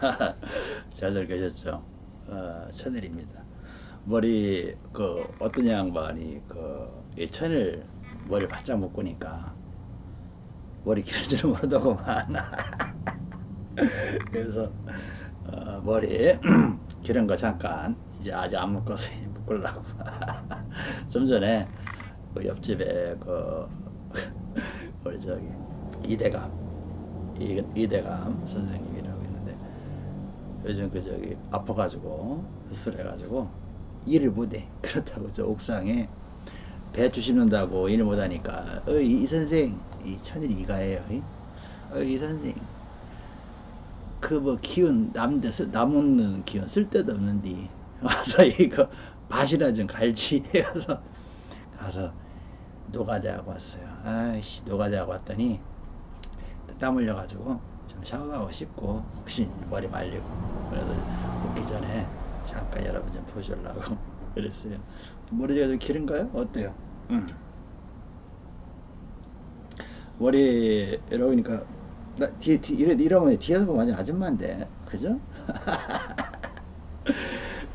잘들 계셨죠? 어, 천일입니다. 머리 그 어떤 양반이 그이 천일 머리 바짝 묶으니까 머리 길어지는 모르더구만. 그래서 어, 머리 기른 거 잠깐 이제 아직 안 묶어서 묶으려고. 좀 전에 그 옆집에 그 우리 저기 이대감 이, 이대감 있는데 요즘 그 저기 아파가지고 수술해가지고 일을 못해. 그렇다고 저 옥상에 배추 심는다고 일을 못하니까 어, 이, 이 선생 이 천일 이가예요 어, 이? 선생. 그 뭐 기운 남데 남없는 기운 쓸데도 없는데 와서 이거 밭이나 좀 갈지 해서 가서 노가다하고 왔어요. 아이씨 노가다하고 왔더니 땀 흘려가지고 좀 샤워하고 씻고 혹시 머리 말리고 그래서 붓기 전에 잠깐 여러분 좀 보시려고 그랬어요 머리가 좀 길은가요? 어때요? 응. 머리 이러니까 나 뒤에 뒤 이래 이러면 뒤에서 보면 완전 아줌마인데 그죠?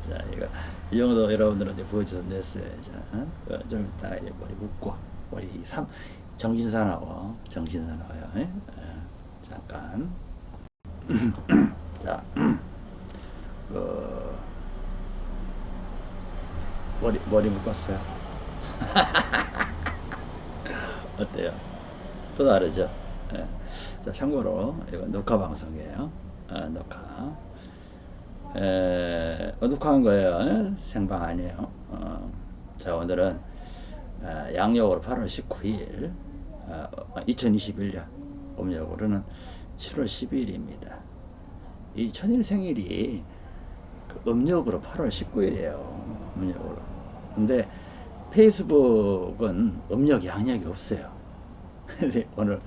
자 이거 이 정도 여러분들한테 보여줘서 냈어요 자, 어? 어, 좀 이따 머리 묶고 머리 삼 정신사나워 정신사나워요 예? 어, 잠깐 자 그, 머리 머리 묶었어요 어때요? 또 다르죠? 예. 자, 참고로 이거 녹화 방송이에요. 아, 녹화. 에, 어, 녹화한 거예요. 예? 생방 아니에요. 어, 자, 오늘은 아, 양력으로 8월 19일, 아, 2021년, 음력으로는 7월 12일입니다. 이 천일 생일이 그 음력으로 8월 19일이에요. 음력으로. 근데 페이스북은 음력 양력이 없어요. 근데 오늘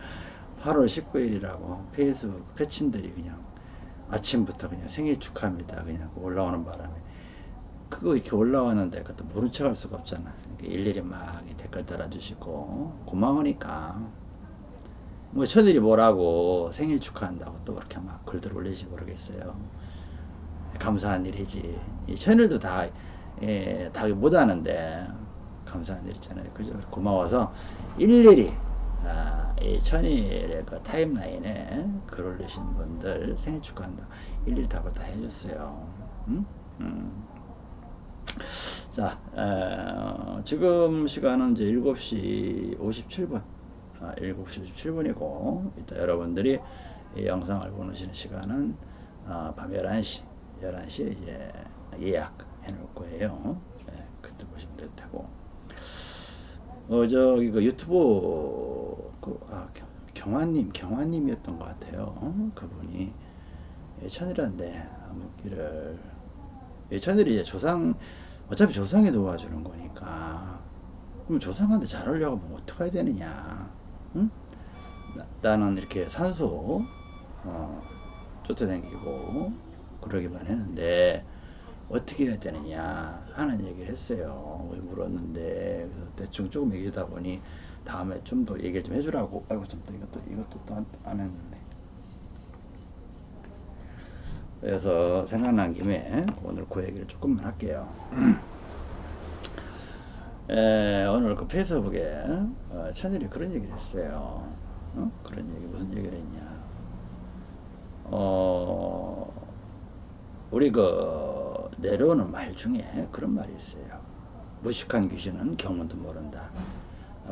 8월 19일이라고 페이스북 패친들이 그냥 아침부터 그냥 생일 축하합니다. 그냥 올라오는 바람에 그거 이렇게 올라왔는데 그것도 모른 척 할 수가 없잖아. 그러니까 일일이 막 댓글 달아주시고 고마우니까 뭐 저들이 뭐라고 생일 축하한다고 또 그렇게 막 글들 올리지 모르겠어요. 감사한 일이지. 이 채널도 다, 예, 다 못하는데 감사한 일 있잖아요. 그죠? 고마워서 일일이 아, 이 천일의 그 타임라인에 글 올리신 분들 생일 축하한다. 일일이 답을 다 해줬어요. 음? 음. 자, 에, 지금 시간은 이제 7시 57분. 아, 7시 57분이고, 이따 여러분들이 이 영상을 보시는 시간은 아, 밤 11시, 11시에 이제 예약해 놓을 거예요. 네, 그때 보시면 될 테고. 어, 저기, 그 유튜브, 그, 아, 경, 경화님, 경화님이었던 것 같아요. 어? 그분이 예천이란데, 암흑기를, 예천일이 이제 조상, 어차피 조상이 도와주는 거니까, 그럼 조상한테 잘 하려고 하면 어떡해야 되느냐. 응? 나, 는 이렇게 산소, 어, 쫓아다니고, 그러기만 했는데, 어떻게 해야 되느냐 하는 얘기를 했어요. 물었는데 대충 조금 얘기하다 보니 다음에 좀 더 얘기를 좀 해주라고. 아이고 좀 또 이것도 이것도 또 안 했는데. 그래서 생각난 김에 오늘 그 얘기를 조금만 할게요. 에, 오늘 그 페이스북에 어, 천일이 그런 얘기를 했어요. 어? 그런 얘기 무슨 얘기를 했냐? 어, 우리 그 내려오는 말 중에 그런 말이 있어요. 무식한 귀신은 경문도 모른다.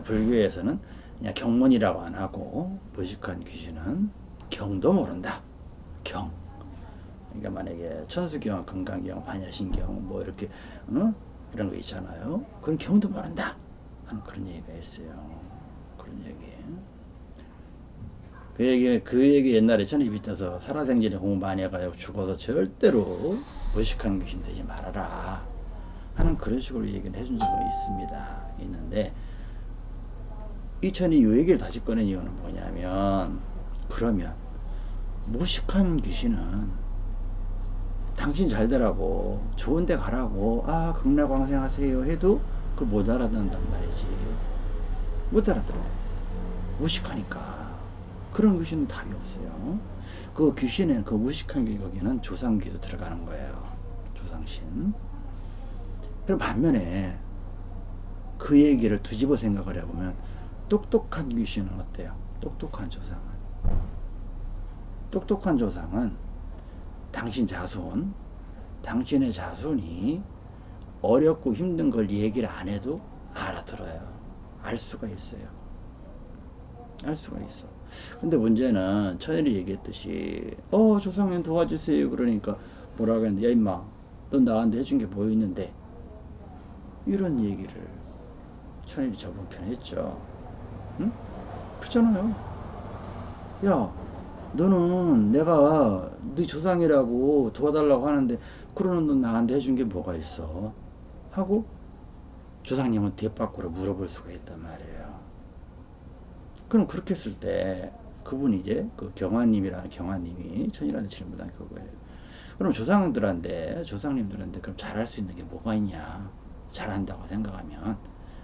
불교에서는 그냥 경문이라고 안 하고 무식한 귀신은 경도 모른다. 경. 그러니까 만약에 천수경, 건강경, 반야신경 뭐 이렇게 어? 이런 거 있잖아요. 그건 경도 모른다. 하는 그런 얘기가 있어요. 그런 얘기. 그 얘기, 그 얘기 옛날에 전에 밑에서 살아생전에 공부 많이 해가지고 죽어서 절대로 무식한 귀신 되지 말아라. 하는 그런 식으로 얘기를 해준 적이 있습니다. 있는데, 이천이 이 얘기를 다시 꺼낸 이유는 뭐냐면, 그러면, 무식한 귀신은 당신 잘 되라고, 좋은 데 가라고, 아, 극락왕생 하세요 해도 그걸 못 알아듣는단 말이지. 못 알아들어요. 무식하니까. 그런 것은 답이 없어요. 그 귀신은 그 무식한 게 거기는 조상귀도 들어가는 거예요. 조상신. 그럼 반면에 그 얘기를 뒤집어 생각을 해보면 똑똑한 귀신은 어때요? 똑똑한 조상은 똑똑한 조상은 당신 자손 당신의 자손이 어렵고 힘든 걸 얘기를 안 해도 알아들어요. 알 수가 있어요. 알 수가 있어. 근데 문제는 천일이 얘기했듯이 어 조상님 도와주세요 그러니까 뭐라고 했는데 야 임마 넌 나한테 해준 게 뭐 있는데 이런 얘기를 천일이 저번 편에 했죠. 응? 그렇잖아요. 야 너는 내가 네 조상이라고 도와달라고 하는데 그러는 넌 나한테 해준 게 뭐가 있어? 하고 조상님은 뒷바꾸로 물어볼 수가 있단 말이에요. 그럼 그렇게 했을 때 그분이 이제 그 경화님이라는 경화님이 천이라는 질문한 그거예요. 그럼 조상들한테 조상님들한테 그럼 잘할 수 있는 게 뭐가 있냐? 잘한다고 생각하면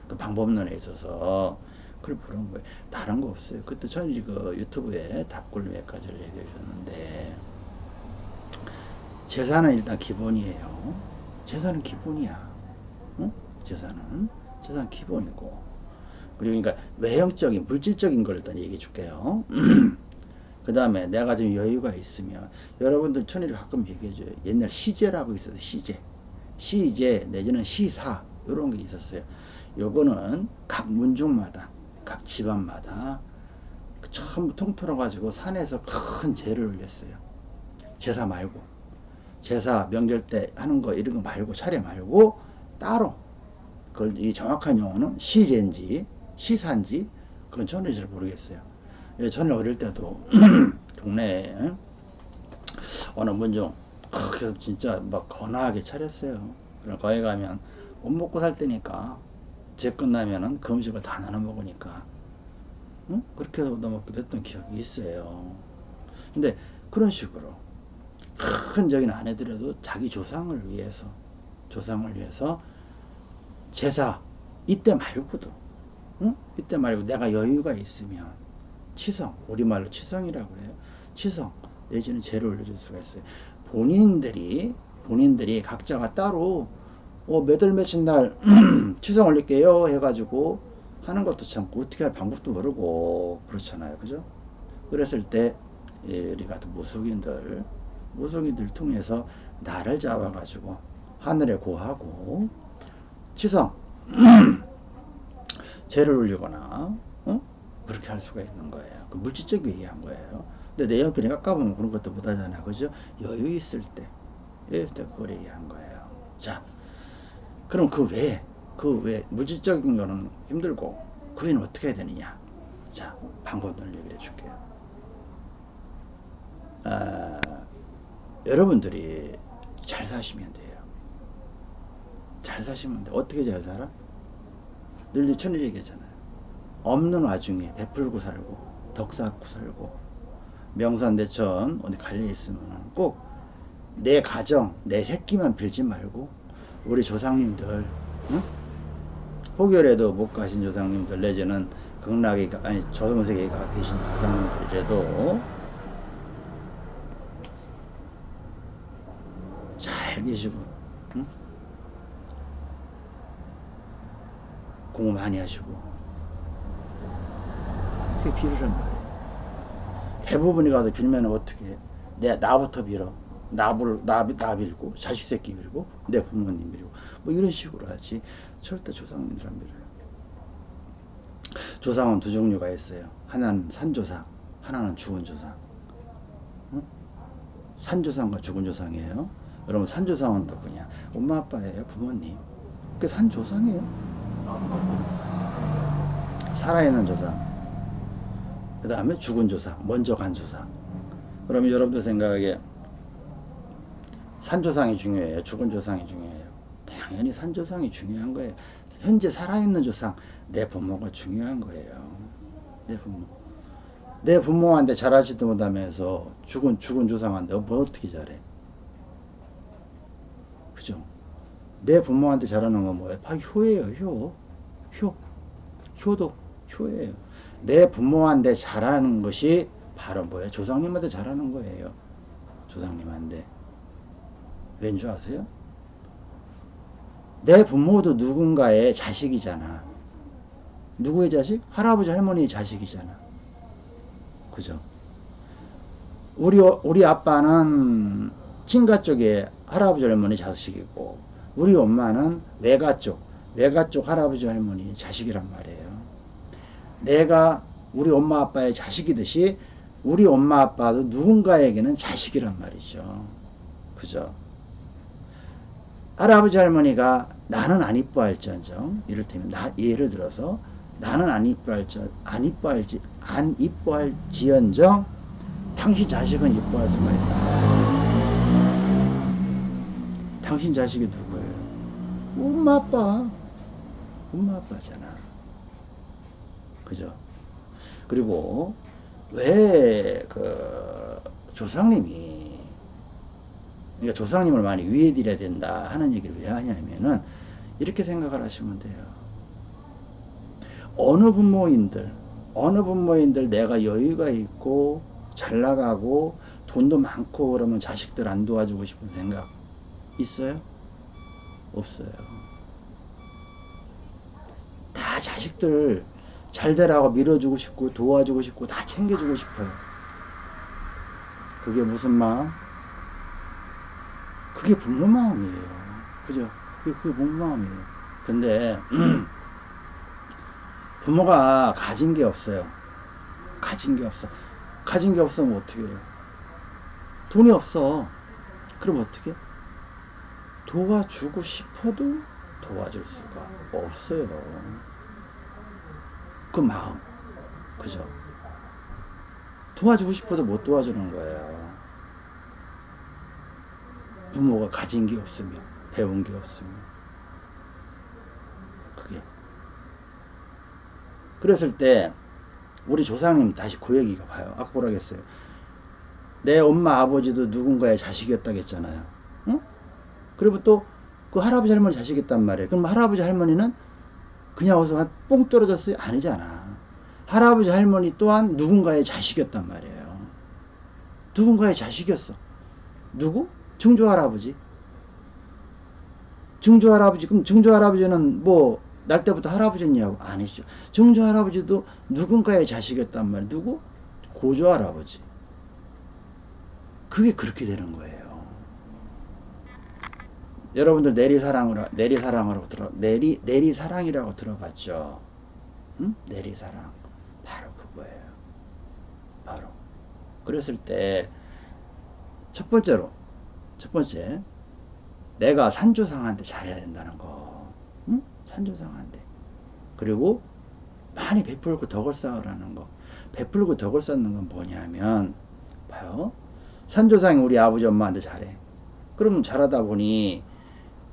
그 방법론에 있어서 그걸 물은 거예요. 다른 거 없어요. 그때 천이 그 유튜브에 답글 몇 가지를 얘기해 주셨는데 재산은 일단 기본이에요. 재산은 기본이야. 응? 재산은 재산 기본이고 그리고 그러니까 외형적인 물질적인 걸 일단 얘기해 줄게요. 그 다음에 내가 좀 여유가 있으면 여러분들 천일이 가끔 얘기해줘요. 옛날 시제라고 있어요. 시제. 시제 내지는 시사 이런 게 있었어요. 요거는 각 문중마다 각 집안마다 전부 통틀어 가지고 산에서 큰 제를 올렸어요. 제사 말고 제사 명절 때 하는 거 이런 거 말고 차례 말고 따로 그걸 이 정확한 용어는 시제인지 시사인지 그건 저는 잘 모르겠어요. 예, 저는 어릴 때도 동네에 어느 문중 그래서 진짜 막 거나하게 차렸어요. 거기 가면 못 먹고 살 때니까 제 끝나면은 그 음식을 다 나눠 먹으니까 응? 그렇게 해서 얻어먹기도 했던 기억이 있어요. 근데 그런 식으로 큰 적인 안 해드려도 자기 조상을 위해서 조상을 위해서 제사 이때 말고도 응? 이때 말고 내가 여유가 있으면 치성 우리말로 치성이라고 해요 치성 내지는 제를 올려줄 수가 있어요 본인들이 본인들이 각자가 따로 어, 몇월 며칠 날 치성 올릴게요 해가지고 하는 것도 참 어떻게 할 방법도 모르고 그렇잖아요 그죠 그랬을 때 예, 우리 같은 무속인들 무속인들 통해서 나를 잡아 가지고 하늘에 고하고 치성 죄를 올리거나 어? 그렇게 할 수가 있는 거예요. 그 물질적인 얘기한 거예요. 근데 내 형편이 깎아보면 그런 것도 못하잖아. 그죠? 여유 있을 때, 여유 있을 때 그걸 얘기한 거예요. 자, 그럼 그 외에, 그 외에 물질적인 거는 힘들고, 그 외에는 어떻게 해야 되느냐? 자, 방법론을 얘기를 해줄게요. 아, 여러분들이 잘 사시면 돼요. 잘 사시면 돼. 어떻게 잘 살아? 늘 천일 얘기잖아요. 없는 와중에 베풀고 살고 덕 쌓고 살고 명산대천 어디 갈 일 있으면 꼭 내 가정 내 새끼만 빌지 말고 우리 조상님들 응? 호결에도 못 가신 조상님들 내지는 극락에 아니 저승세계에 가 계신 조상님들이라도 잘 계시고 응? 공부 많이 하시고 어떻게 빌으란 말이에요 대부분이 가서 빌면 어떻게 해? 내 나부터 빌어 나부를 나, 나 빌고 자식 새끼 빌고 내 부모님 빌고 뭐 이런 식으로 하지. 절대 조상님들 안 빌어요. 조상은 두 종류가 있어요. 하나는 산조상 하나는 죽은 조상. 응? 산조상과 죽은 조상이에요. 여러분 산조상은 누구냐? 엄마 아빠예요 부모님. 그 산조상이에요. 살아있는 조상. 그 다음에 죽은 조상 먼저 간 조상. 그러면 여러분들 생각에 산조상이 중요해요 죽은 조상이 중요해요 당연히 산조상이 중요한 거예요 현재 살아있는 조상 내 부모가 중요한 거예요 내 부모 내 부모한테 잘하지도 못하면서 죽은 죽은 조상한테 뭐 어떻게 잘해 그죠 내 부모한테 잘하는 건 뭐예요? 바로 효예요, 효. 효. 효도 효예요. 내 부모한테 잘하는 것이 바로 뭐예요? 조상님한테 잘하는 거예요. 조상님한테. 왠 줄 아세요? 내 부모도 누군가의 자식이잖아. 누구의 자식? 할아버지 할머니의 자식이잖아. 그죠? 우리 우리 아빠는 친가 쪽에 할아버지 할머니 자식이고 우리 엄마는 외가 쪽 외가 쪽 할아버지 할머니 자식이란 말이에요. 내가 우리 엄마 아빠의 자식이듯이 우리 엄마 아빠도 누군가에게는 자식이란 말이죠. 그죠? 할아버지 할머니가 나는 안 이뻐할지언정 이를테면 나 예를 들어서 나는 안 이뻐할지 안 이뻐할지 안 이뻐할지언정 당신 자식은 이뻐할 수가 있다. 당신 자식이 누구예요? 엄마 아빠. 엄마 아빠잖아. 그죠? 그리고 왜 그 조상님이 그러니까 조상님을 많이 위해 드려야 된다 하는 얘기를 왜 하냐면은 이렇게 생각을 하시면 돼요. 어느 부모인들 어느 부모인들 내가 여유가 있고 잘 나가고 돈도 많고 그러면 자식들 안 도와주고 싶은 생각 있어요? 없어요. 다 자식들 잘 되라고 밀어주고 싶고 도와주고 싶고 다 챙겨주고 싶어요. 그게 무슨 마음? 그게 부모 마음이에요. 그죠? 그게, 그게 부모 마음이에요. 근데 부모가 가진 게 없어요. 가진 게 없어. 가진 게 없으면 어떻게 해요? 돈이 없어. 그럼 어떻게? 도와주고 싶어도 도와줄 수가 없어요. 그 마음. 그죠? 도와주고 싶어도 못 도와주는 거예요. 부모가 가진 게 없으면, 배운 게 없으면. 그게. 그랬을 때, 우리 조상님 다시 그 얘기가 봐요. 뭐라 했어요? 내 엄마 아버지도 누군가의 자식이었다겠잖아요. 응? 그리고 또 그 할아버지 할머니 자식이었단 말이에요. 그럼 할아버지 할머니는 그냥 어서 뽕 떨어졌어요? 아니잖아. 할아버지 할머니 또한 누군가의 자식이었단 말이에요. 누군가의 자식이었어. 누구? 증조 할아버지. 증조 할아버지. 그럼 증조 할아버지는 뭐 날 때부터 할아버지냐고 아니죠. 증조 할아버지도 누군가의 자식이었단 말이에요. 누구? 고조 할아버지. 그게 그렇게 되는 거예요. 여러분들 내리사랑으로 내리사랑으로 들어 내리 내리사랑이라고 들어봤죠? 응? 내리사랑 바로 그거예요. 바로 그랬을 때 첫 번째로 첫 번째 내가 산조상한테 잘해야 된다는 거, 응? 산조상한테 그리고 많이 베풀고 덕을 쌓으라는 거. 베풀고 덕을 쌓는 건 뭐냐면 봐요. 산조상이 우리 아버지 엄마한테 잘해. 그럼 잘하다 보니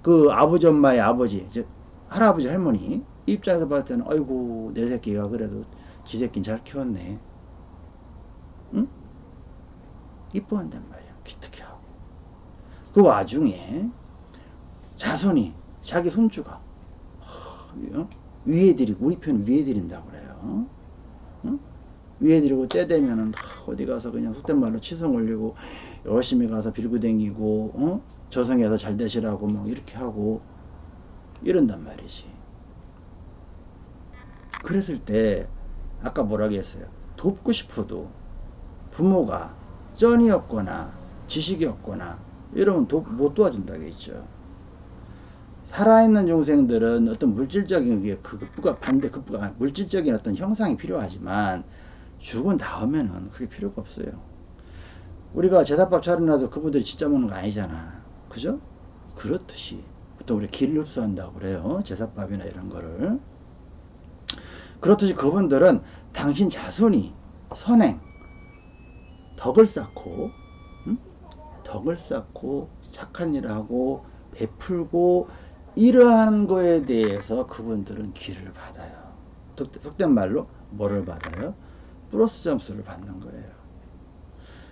그 아버지 엄마의 아버지, 즉 할아버지 할머니 입장에서 봤을 때는 아이고 내 새끼가 그래도 지 새끼는 잘 키웠네. 응? 이뻐한단 말이야. 그 와중에 자손이 자기 손주가 어? 위해드리고 우리 편 위해드린다고 그래요. 응? 위해드리고 때 되면은 어디 가서 그냥 속된 말로 치성 올리고 열심히 가서 빌고 댕기고 어? 저승에서 잘 되시라고 막 이렇게 하고 이런단 말이지. 그랬을 때 아까 뭐라고 했어요? 돕고 싶어도 부모가 쩐이 없거나 지식이 없거나 이러면 도, 못 도와준다고 했죠. 살아있는 중생들은 어떤 물질적인 게그 급부가 반대 급부가 물질적인 어떤 형상이 필요하지만 죽은 다음에는 그게 필요가 없어요. 우리가 제사밥 차려놔도 그분들이 진짜 먹는 거 아니잖아. 그죠? 그렇듯이 또 우리 기를 흡수한다고 그래요. 제사밥이나 이런 거를. 그렇듯이 그분들은 당신 자손이 선행, 덕을 쌓고, 응? 덕을 쌓고, 착한 일을 하고, 베풀고, 이러한 거에 대해서 그분들은 기를 받아요. 속된 말로 뭐를 받아요? 플러스 점수를 받는 거예요.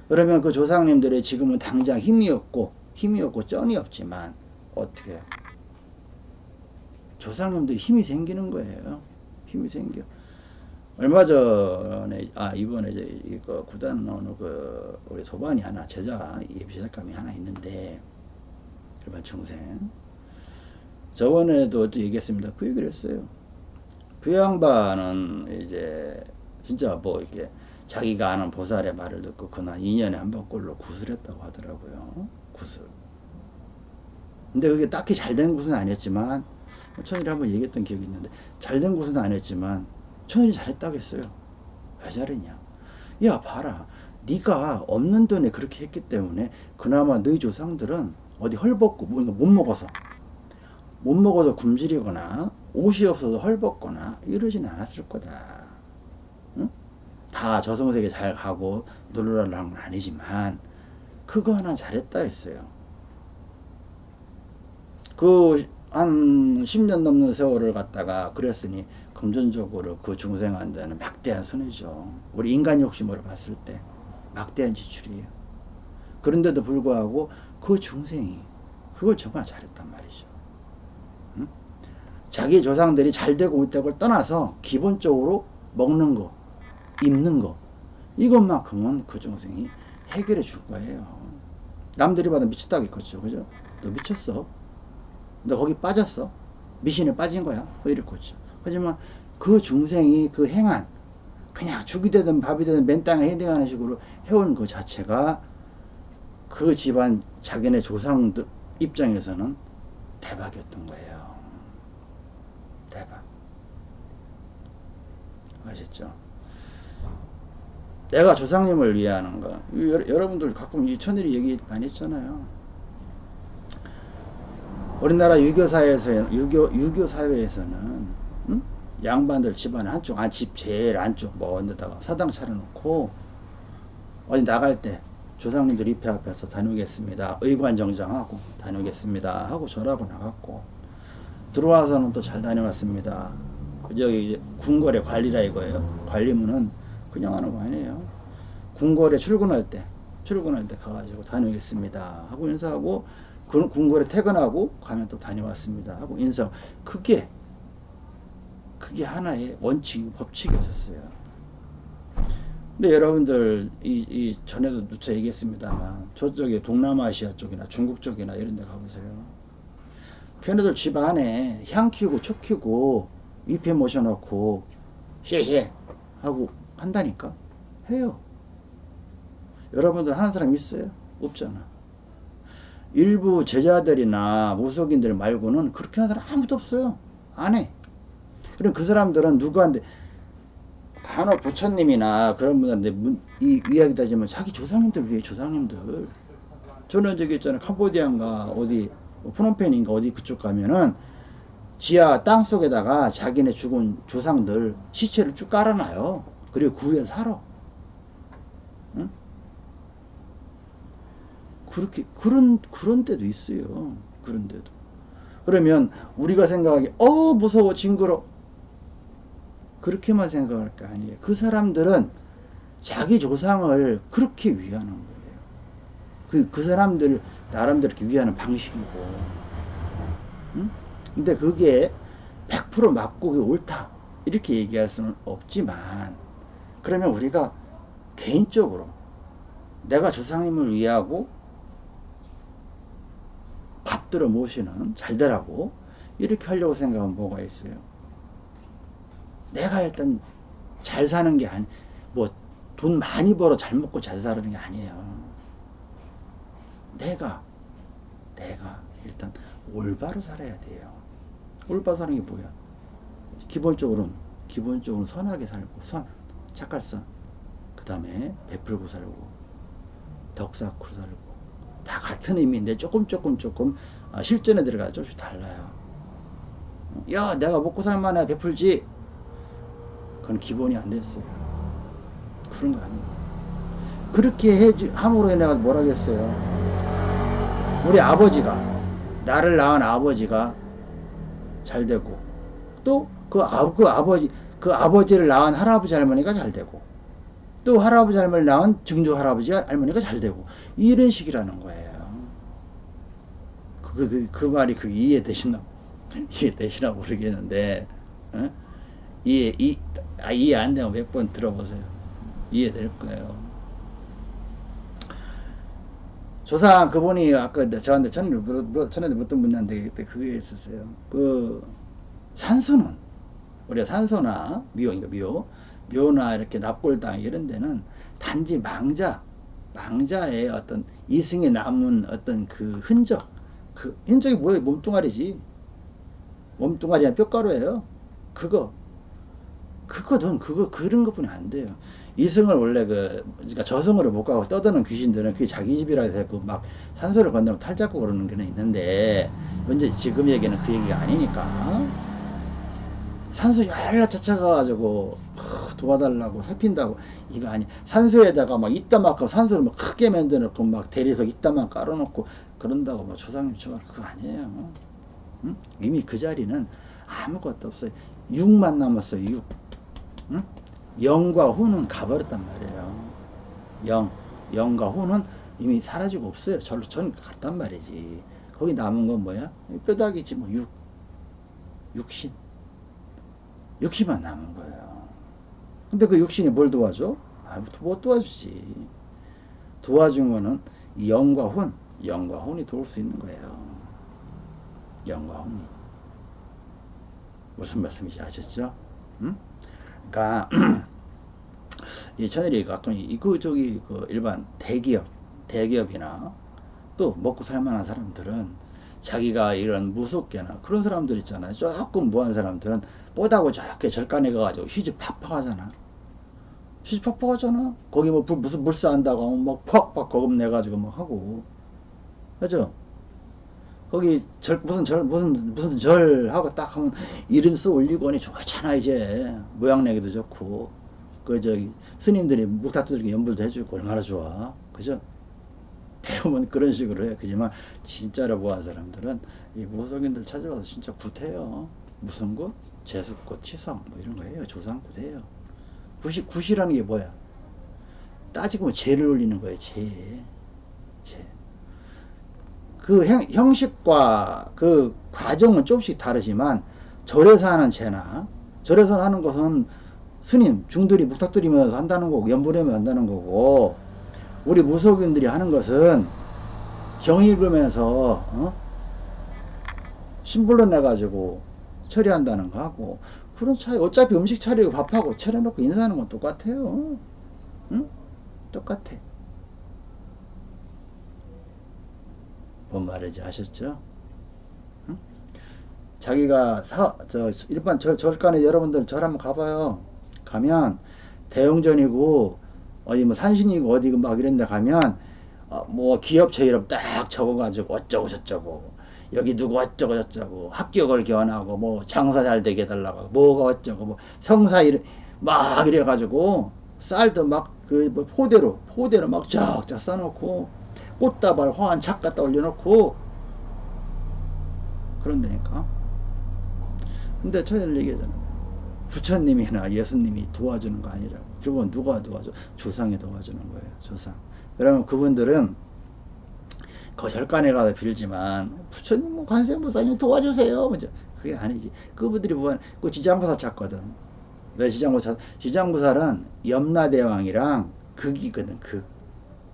그러면 그 조상님들의 지금은 당장 힘이 없고 힘이 없고 쩐이 없지만 어떻게 조상님들이 힘이 생기는 거예요. 힘이 생겨. 얼마 전에 아 이번에 이제 이거 구단 나오는 그 우리 소반이 하나 제자 예비 제작감이 하나 있는데 일반 중생 저번에도 또 얘기했습니다. 그 얘기를 했어요. 그 양반은 이제 진짜 뭐 이렇게 자기가 아는 보살의 말을 듣고 그날 2년에 한 번꼴로 구슬했다고 하더라고요. 구슬. 근데 그게 딱히 잘 된 구슬은 아니었지만 천일이 한번 얘기했던 기억이 있는데 잘 된 구슬은 아니었지만 천일이 잘했다고 했어요. 왜 잘했냐? 야 봐라. 네가 없는 돈에 그렇게 했기 때문에 그나마 너희 조상들은 어디 헐벗고 뭔가 못 먹어서 못 먹어서 굶주리거나 옷이 없어서 헐벗거나 이러진 않았을 거다. 응? 다 저승세계 잘 가고 놀러라는 건 아니지만 그거 하나 잘했다 했어요. 그 한 10년 넘는 세월을 갖다가 그랬으니 금전적으로 그 중생한테는 막대한 손해죠. 우리 인간 욕심으로 봤을 때 막대한 지출이에요. 그런데도 불구하고 그 중생이 그걸 정말 잘했단 말이죠. 응? 자기 조상들이 잘 되고 있다고 떠나서 기본적으로 먹는 거, 입는 거 이것만큼은 그 중생이 해결해 줄 거예요. 남들이 봐도 미쳤다고 했겠죠. 그죠? 너 미쳤어. 너 거기 빠졌어. 미신에 빠진 거야. 뭐 이랬겠죠. 하지만 그 중생이 그 행한 그냥 죽이 되든 밥이 되든 맨 땅에 헤딩하는 식으로 해온 그 자체가 그 집안 자기네 조상들 입장에서는 대박이었던 거예요. 대박. 아셨죠? 내가 조상님을 위하는 거. 여러분들 가끔 이 천일이 얘기 많이 했잖아요. 우리나라 유교 사회에서 유교 유교 사회에서는 응? 양반들 집안 한쪽 안 집 제일 안쪽 먼 데다가 사당 차려놓고 어디 나갈 때 조상님들 입회 앞에서 다녀오겠습니다. 의관 정장하고 다녀오겠습니다. 하고 절하고 나갔고 들어와서는 또 잘 다녀왔습니다. 저기 궁궐의 관리라 이거예요. 관리문은 그냥 하는 거 아니에요. 궁궐에 출근할 때 출근할 때 가가지고 다녀오겠습니다. 하고 인사하고 그 궁궐에 퇴근하고 가면 또 다녀왔습니다. 하고 인사 그게 그게 하나의 원칙 법칙이었었어요. 근데 여러분들 이, 이 전에도 누차 얘기했습니다만 저쪽에 동남아시아 쪽이나 중국 쪽이나 이런 데 가보세요. 걔네들 집 안에 향 키우고 초 키우고 위패 모셔놓고 쉐쉐 하고 한다니까 해요. 여러분들 하는 사람 있어요? 없잖아. 일부 제자들이나 무속인들 말고는 그렇게 하는 사람 아무도 없어요. 안 해. 그럼 그 사람들은 누구한테 간혹 부처님이나 그런 분들한테 이 이야기 다지만 자기 조상님들 위해 조상님들. 저는 저기 있잖아요. 캄보디아인가 어디 뭐 프놈펜인가 어디 그쪽 가면은 지하 땅 속에다가 자기네 죽은 조상들 시체를 쭉 깔아놔요. 그리고 그 위에 살아. 응? 그렇게 그런 그런 때도 있어요. 그런 데도. 그러면 우리가 생각하기 어 무서워 징그러 그렇게만 생각할 거 아니에요. 그 사람들은 자기 조상을 그렇게 위하는 거예요. 그, 그 사람들 나름대로 이렇게 위하는 방식이고. 응? 근데 그게 100% 맞고 그게 옳다. 이렇게 얘기할 수는 없지만, 그러면 우리가 개인적으로 내가 조상님을 위하고 받들어 모시는 잘 되라고 이렇게 하려고 생각하면 뭐가 있어요? 내가 일단 잘 사는 게 아니, 뭐, 돈 많이 벌어 잘 먹고 잘 사는 게 아니에요. 내가, 내가 일단 올바로 살아야 돼요. 올바로 사는 게 뭐야? 기본적으로는, 기본적으로 선하게 살고, 선, 착할선. 그 다음에 베풀고 살고, 덕 쌓고 살고. 다 같은 의미인데 조금 조금 조금 아, 실전에 들어가 조금씩 달라요. 야, 내가 먹고 살만해 베풀지. 그건 기본이 안 됐어요. 그런 거 아니에요. 그렇게 해, 함으로 인해 뭐라 겠어요 우리 아버지가, 나를 낳은 아버지가 잘 되고, 또 그 아, 그 아버지, 그 아버지를 낳은 할아버지 할머니가 잘 되고, 또 할아버지 할머니 낳은 증조 할아버지 할머니가 잘 되고, 이런 식이라는 거예요. 그, 그, 그, 그 말이 그 이해되시나, 이해되시나 모르겠는데, 어? 이해, 이, 아, 이해 안 되면 몇 번 들어보세요. 이해될 거예요. 조상 그분이 아까 저한테 전에 뭐, 전에도 묻던 분한테 그게 있었어요. 그 산소는 우리가 산소나 미호, 그러니까 미호, 묘나 이렇게 납골당 이런 데는 단지 망자, 망자의 어떤 이승에 남은 어떤 그 흔적, 그 흔적이 뭐예요? 몸뚱아리지. 몸뚱아리랑 뼈가루예요. 그거, 그거든, 그거 그런 것뿐이 안 돼요. 이승을 원래 그, 그러니까 저승으로 못 가고 떠드는 귀신들은 그게 자기 집이라 해서 그막 산소를 건너면 탈잡고 그러는 게 있는데, 현재 지금 얘기는 그 얘기가 아니니까. 산소 열라 쫓아가가지고 도와달라고 살핀다고 이거 아니 산소에다가 막 이따만큼 산소를 막 크게 만들어놓고 막 대리석 이따만 깔아놓고 그런다고 뭐 조상님 저 그거 아니에요 응? 이미 그 자리는 아무것도 없어요 6만 남았어요 6 응? 영과 후는 가버렸단 말이에요 영 영과 후는 이미 사라지고 없어요 절로 전 갔단 말이지 거기 남은 건 뭐야 뼈다귀지 뭐 육, 육신 육신만 남은 거예요. 근데 그 육신이 뭘 도와줘? 아, 못 도와주지. 도와준 거는 영과 혼, 영과 혼이 도울 수 있는 거예요. 영과 혼이. 무슨 말씀인지 아셨죠? 응? 그러니까 이 천일이 가끔 이그 저기 그 일반 대기업, 대기업이나 또 먹고 살만한 사람들은 자기가 이런 무섭게나 그런 사람들 있잖아요. 조금 무한 사람들은 뽀다고 저렇게 절간에 가가지고 휴지 팍팍 하잖아. 휴지 팍팍 하잖아. 거기 뭐 무슨 물사 한다고 하면 막 팍팍 거금 내가지고 막 하고. 그죠? 거기 절, 무슨 절, 무슨, 무슨 절 하고 딱 하면 이름 써 올리고 하니 좋잖아, 이제. 모양 내기도 좋고. 그, 저기, 스님들이 묵타투들에게 연불도 해주고 얼마나 좋아. 그죠? 배우면 그런 식으로 해. 그지만, 진짜로 보한 사람들은 이 무속인들 찾아가서 진짜 굿해요. 무슨 것? 제수꽃, 치성 뭐 이런 거예요. 조상꽃이에요. 굿이, 굿이라는 게 뭐야? 따지고 보면 죄를 올리는 거예요. 죄. 죄. 그 형, 형식과 그 과정은 조금씩 다르지만 절에서 하는 죄나 절에서 하는 것은 스님, 중들이 묵탁들이면서 한다는 거고 연불하면 한다는 거고 우리 무속인들이 하는 것은 경 읽으면서 어? 신불로 내가지고 처리한다는 거 하고 그런 차이 어차피 음식 차리고 밥하고 차려놓고 인사하는 건 똑같아요 응? 똑같아 뭔 말인지 아셨죠? 응? 자기가 사, 저 일반 절, 절간에 여러분들 절 한번 가봐요 가면 대형전이고 어디 뭐 산신이고 어디 막 이런 데 가면 어, 뭐 기업체 이름 딱 적어가지고 어쩌고 저쩌고 여기 누구 어쩌고 저쩌고 합격을 기원하고 뭐 장사 잘 되게 해달라고 뭐가 어쩌고 뭐 성사 이래 막 이래가지고 쌀도 막그뭐 포대로 포대로 막 쫙쫙 싸놓고 꽃다발 화환 착 갖다 올려놓고 그런다니까 근데 천일 얘기하잖아 부처님이나 예수님이 도와주는 거 아니라고 그건 누가 도와줘 조상이 도와주는 거예요 조상 그러면 그분들은 거절간에 가서 빌지만 부처님 뭐 관세음보살님 도와주세요. 먼저 그게 아니지. 그분들이 보면 그 지장보살 찾거든. 왜 지장보살? 지장보살은 염라대왕이랑 극이거든. 극.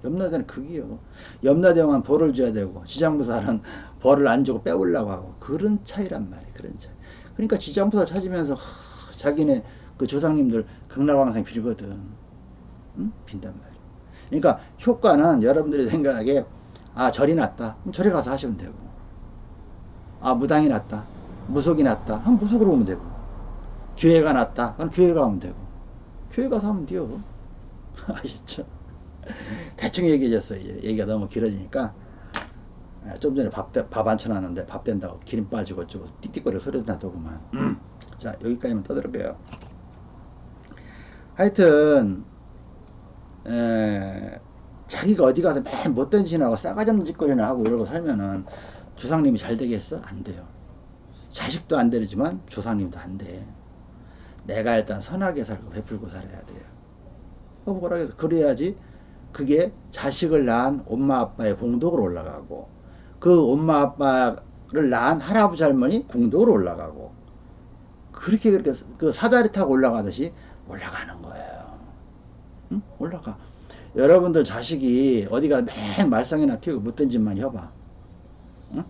염라대는 극이요. 염라대왕은 벌을 줘야 되고 지장보살은 벌을 안 주고 빼올라고 하고 그런 차이란 말이야. 그런 차이. 그러니까 지장보살 찾으면서 하, 자기네 그 조상님들 극락왕상 빌거든. 응? 빈단 말이야. 그러니까 효과는 여러분들이 생각하기에 아 절이 났다 그럼 절에 가서 하시면 되고 아 무당이 났다 무속이 났다 그럼 무속으로 오면 되고 교회가 났다 그럼 교회 가면 되고 교회 가서 하면 돼요 아셨죠 대충 얘기해줬어요 얘기가 너무 길어지니까 아, 좀 전에 밥, 밥 안쳐놨는데 밥 된다고 기름 빠지고 어쩌고 띡띡거려 소리 나더구만 음. 자 여기까지만 떠들어봬요 하여튼 에, 자기가 어디 가서 맨 못된 짓하고 싸가지 없는 짓거리나 하고 이러고 살면은 조상님이 잘 되겠어? 안 돼요. 자식도 안 되지만 조상님도 안 돼. 내가 일단 선하게 살고 베풀고 살아야 돼요. 어, 뭐라 해서 그래야지 그게 자식을 낳은 엄마 아빠의 공덕으로 올라가고 그 엄마 아빠를 낳은 할아버지 할머니 공덕으로 올라가고 그렇게 그렇게 그 사다리 타고 올라가듯이 올라가는 거예요. 응? 올라가. 여러분들 자식이 어디가 맨 말썽이나 피우고 못된 짓만 해봐. 응?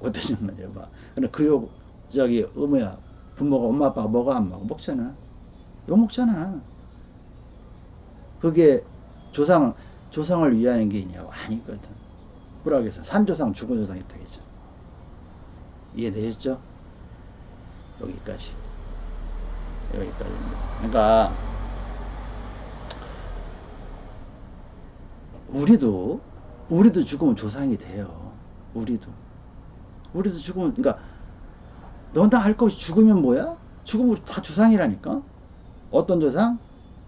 못된 짓만 해봐. 근데 그 욕, 저기, 어, 뭐야, 부모가, 엄마, 아빠가 먹어, 안 먹어? 먹잖아. 욕 먹잖아. 그게 조상, 조상을 위하는 게 있냐고? 아니거든. 불악에서 산조상, 죽은 조상 있다 겠죠 이해되셨죠? 여기까지. 여기까지입니다. 그러니까, 우리도, 우리도 죽으면 조상이 돼요. 우리도. 우리도 죽으면, 그러니까, 너나 할 것이 죽으면 뭐야? 죽으면 우리 다 조상이라니까? 어떤 조상?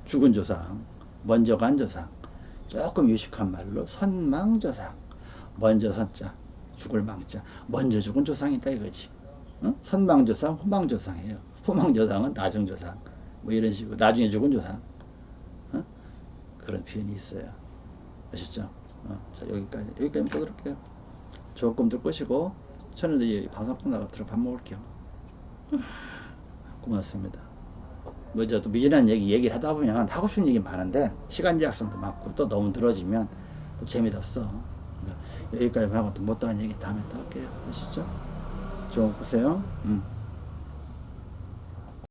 죽은 조상. 먼저 간 조상. 조금 유식한 말로 선망조상. 먼저 선자. 죽을 망자. 먼저 죽은 조상이다 이거지. 응? 선망조상, 후망조상이에요. 후망조상은 나중조상. 뭐 이런 식으로. 나중에 죽은 조상. 응? 그런 표현이 있어요. 아셨죠? 어, 자, 여기까지. 여기까지 보도록해요. 조금들 끄시고, 저녁에 방송 끝나고 들어 밥 먹을게요. 고맙습니다. 뭐, 저또 미진한 얘기, 얘기를 하다 보면 하고 싶은 얘기 많은데, 시간 제약성도 많고, 또 너무 늘어지면 또 재미도 없어. 여기까지 하고 또 못다한 얘기 다음에 또 할게요. 아시죠? 좋은 보세요. 음.